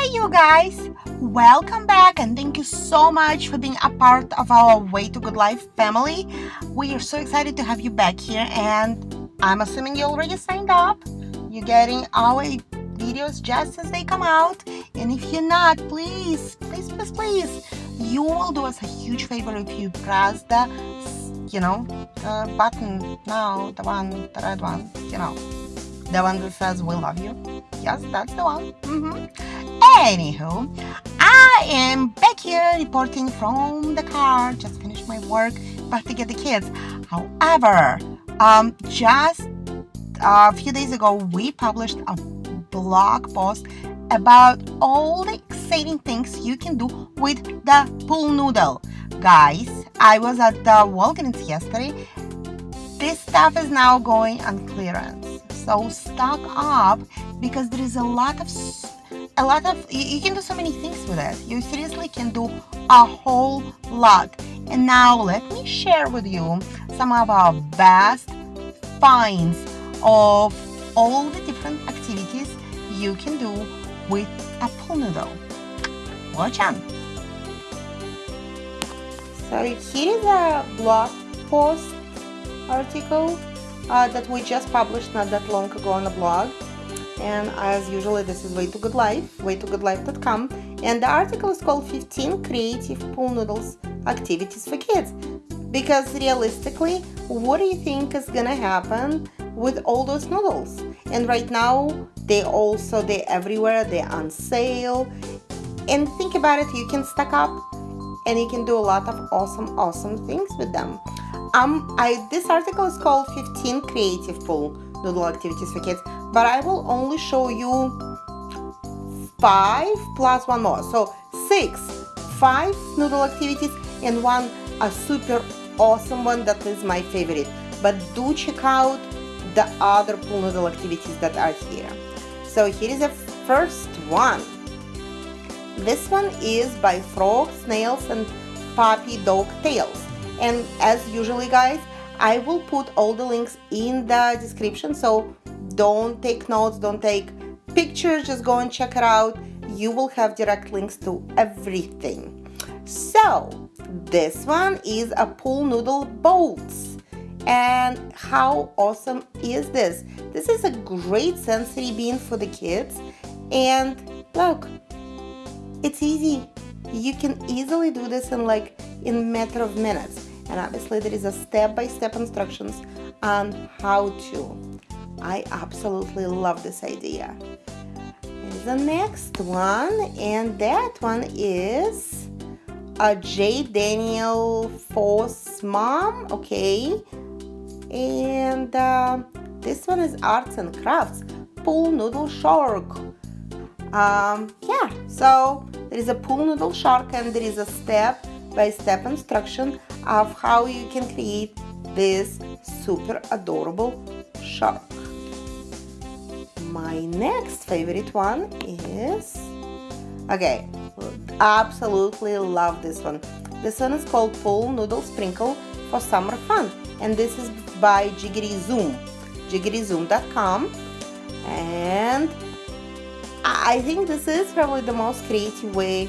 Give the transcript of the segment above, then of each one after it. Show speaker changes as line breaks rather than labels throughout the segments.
Hi, you guys! Welcome back and thank you so much for being a part of our Way to Good Life family. We are so excited to have you back here, and I'm assuming you already signed up. You're getting our videos just as they come out, and if you're not, please, please, please, please, you will do us a huge favor if you press the, you know, button now, the one, the red one, you know, the one that says we love you. Yes, that's the one. Mm -hmm. Anywho, I am back here reporting from the car. Just finished my work, about to get the kids. However, um, just a few days ago, we published a blog post about all the exciting things you can do with the pool noodle. Guys, I was at the Walgreens yesterday. This stuff is now going on clearance. So stock up because there is a lot of a lot of you can do so many things with it. You seriously can do a whole lot. And now let me share with you some of our best finds of all the different activities you can do with a pool noodle. Watch on so here is a blog post article uh, that we just published not that long ago on the blog and as usually this is way to good life waytogoodlife.com and the article is called 15 creative pool noodles activities for kids. Because realistically what do you think is gonna happen with all those noodles? And right now they also they're everywhere they're on sale. And think about it you can stack up and you can do a lot of awesome awesome things with them. Um i this article is called 15 creative pool noodle activities for kids but I will only show you five plus one more. So six five noodle activities and one a super awesome one that is my favorite. But do check out the other pool noodle activities that are here. So here is the first one. This one is by frog snails and puppy dog tails and as usually guys I will put all the links in the description. So don't take notes don't take pictures just go and check it out. You will have direct links to everything. So this one is a pool noodle boats and how awesome is this? This is a great sensory bean for the kids. And look it's easy. You can easily do this in like in matter of minutes. And obviously there is a step-by-step -step instructions on how to I absolutely love this idea. the next one, and that one is a JDaniel4's mom, okay. And uh, this one is Arts and Crafts, Pool Noodle Shark. Um, yeah, so there is a pool noodle shark and there is a step-by-step -step instruction of how you can create this super adorable shark my next favorite one is okay absolutely love this one. This one is called pool noodle sprinkle for summer fun and this is by Jiggity Zoom jiggityzoom.com and I think this is probably the most creative way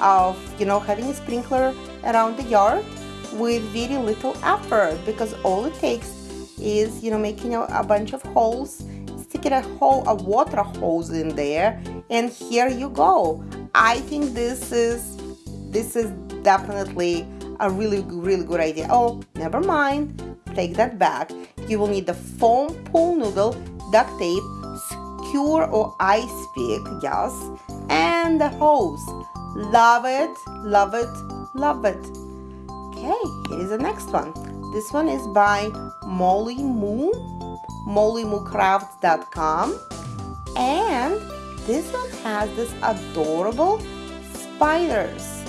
of you know having a sprinkler around the yard with very little effort because all it takes is you know making a, a bunch of holes stick a hole a water hose in there and here you go. I think this is this is definitely a really really good idea. Oh never mind. Take that back. You will need the foam pool noodle duct tape skewer or ice pick yes and the hose. Love it love it love it. Okay here is the next one. This one is by Molly Moo mollymoocrafts.com and this one has this adorable spiders.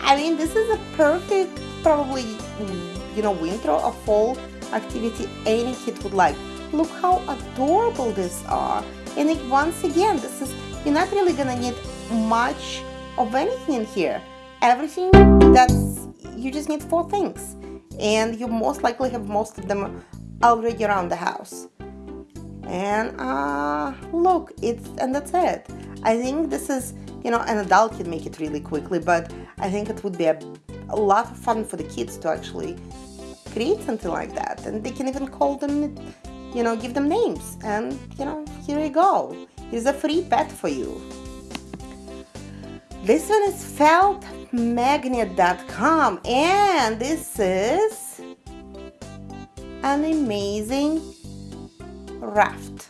I mean this is a perfect probably you know winter or fall activity any kid would like. Look how adorable these are. And it, once again this is you're not really gonna need much of anything in here. Everything that's you just need four things. And you most likely have most of them already around the house and uh, look it's and that's it I think this is, you know, an adult can make it really quickly, but I think it would be a, a lot of fun for the kids to actually create something like that. And they can even call them, you know, give them names. And, you know, here you go. Here's a free pet for you. This one is feltmagnet.com and this is an amazing raft.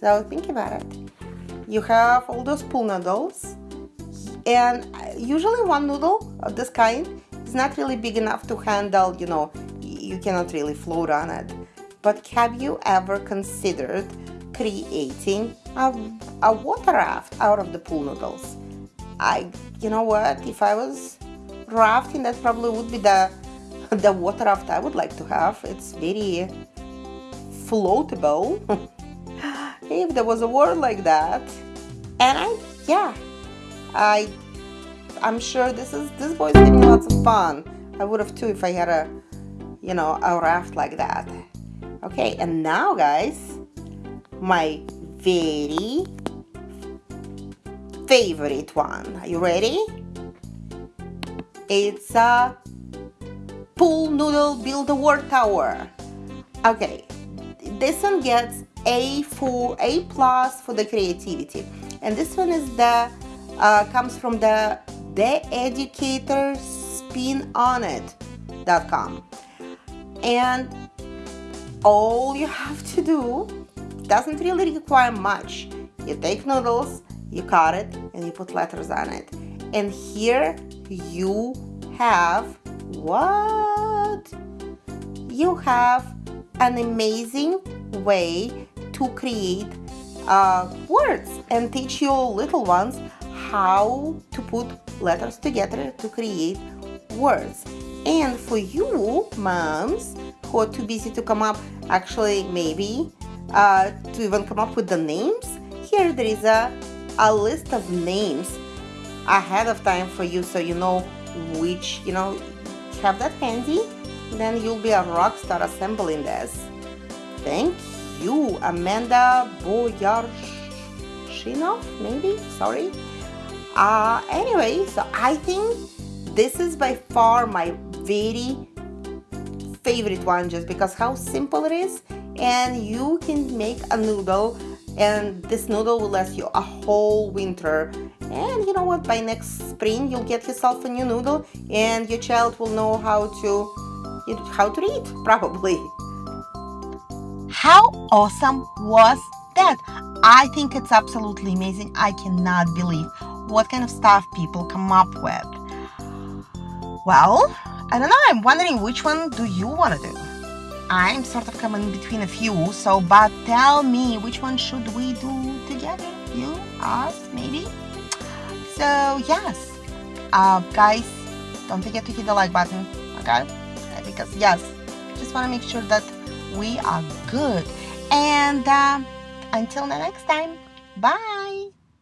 So think about it. You have all those pool noodles and usually one noodle of this kind is not really big enough to handle, you know, you cannot really float on it. But have you ever considered creating a, a water raft out of the pool noodles? I, you know what, if I was rafting, that probably would be the, the water raft I would like to have. It's very floatable, if there was a word like that. And I, yeah, I, I'm sure this is, this boy's having lots of fun. I would have too if I had a, you know, a raft like that. Okay, and now guys, my very favorite one. Are you ready? It's a pool noodle build a war tower. Okay, this one gets A for A plus for the creativity, and this one is the uh, comes from the the educator spin on it.com and all you have to do doesn't really require much. You take noodles you cut it and you put letters on it. And here you have what? You have an amazing way to create uh, words and teach your little ones how to put letters together to create words. And for you moms who are too busy to come up actually maybe uh, to even come up with the names here there is a a list of names ahead of time for you so you know which, you know, have that handy. Then you'll be a rock star assembling this. Thank you, Amanda Boyarshinov, maybe? Sorry. Uh, anyway, so I think this is by far my very favorite one just because how simple it is and you can make a noodle and this noodle will last you a whole winter. And you know what? By next spring you'll get yourself a new noodle and your child will know how to how to read probably. How awesome was that? I think it's absolutely amazing. I cannot believe what kind of stuff people come up with. Well i don't know. I'm wondering which one do you want to do I'm sort of coming between a few, so but tell me which one should we do together? You, us, maybe? So yes, uh, guys, don't forget to hit the like button, okay? Because yes, just want to make sure that we are good. And uh, until the next time, bye.